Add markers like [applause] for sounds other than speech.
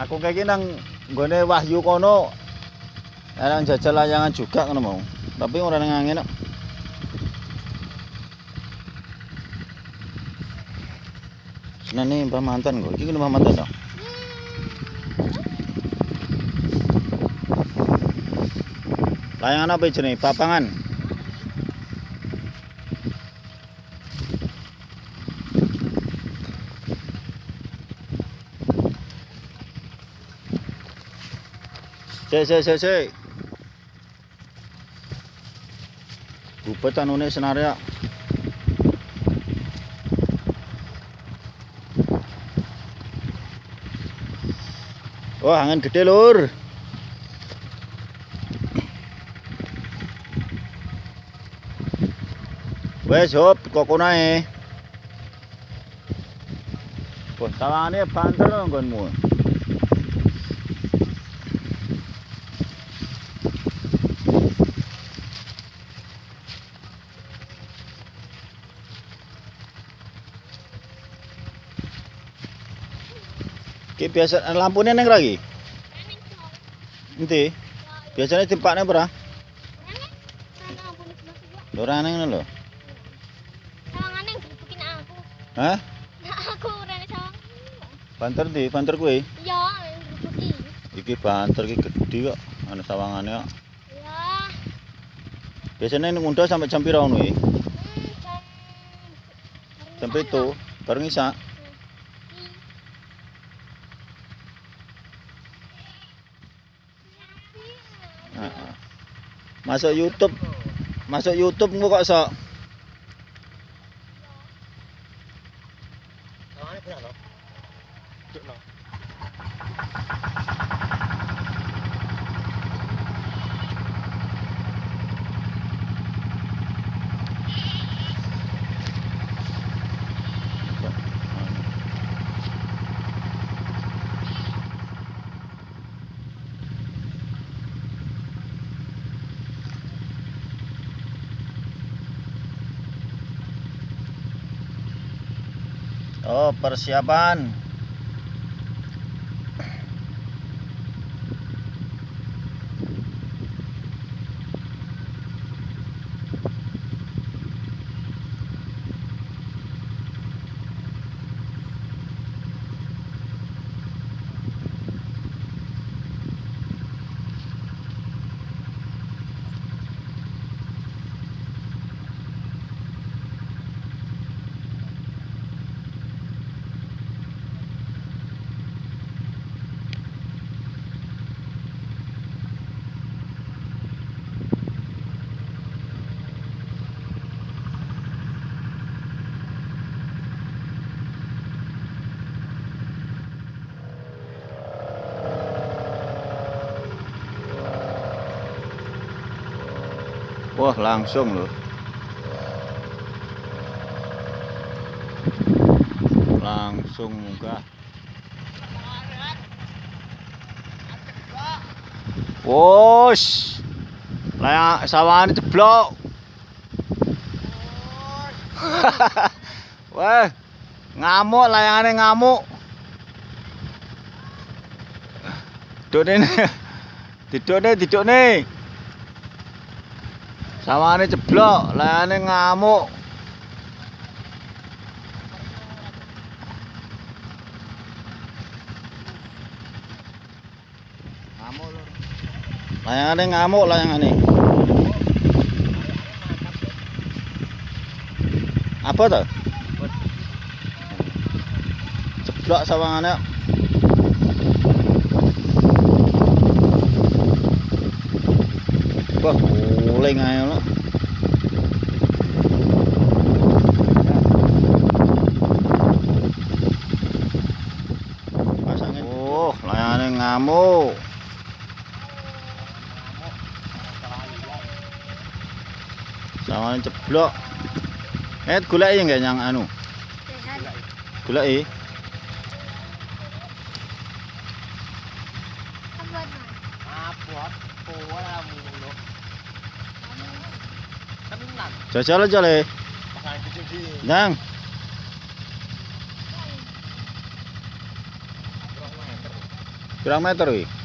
Aku kayak nang gone Wahyu kono. Nang jajal layangan juga ngono mau. Tapi ora nang angin kok. Senane Mbah Mantan kok. Iki Mbah Mantan kok. Layangan apa jenenge? Papangan. Cek cek cek cek. Bupet anune senaria. Wah, angin gede, Lur. Wes, hop, koko nae. Wah, sawangane banter nggonmu. Ki biasa lampune ning lagi. Nanti biasanya timpaknya berapa? Ora neng ngono lho. Sawangane gebukin aku. Hah? Nah aku rene sawang. Banter di, banter kuwi. Iya, gebuki. Iki banter iki gede kok. Ana sawangane kok. Ya. Biasanya ning undha sampai jam pira ngono iki? Jam Jam 7 bareng isak. Masuk YouTube. Masuk YouTube engko kok sok. Sawangane benar lho. Duk Oh, persiapan. Wah, langsung loh. Langsung munggah. Wos. Layang sawangane jeblok. [laughs] Wah. Ngamuk layangane ngamuk. Dudukne. [laughs] Didukne, didukne. Sawangane jeblok, layane ngamuk. Ngamuk lho. Layangane ngamuk layangane. Apa tuh? Jeblok sawangane. Wah, guling ae lho. Pasangin. Oh, layane ngamuk. Sawane ceblok. Eh, goleki nggak yang anu? Goleki. Abot ora mulu. Tenan. Jajal aja le. Pasang cucuk di. Nang. Pirang meter wi?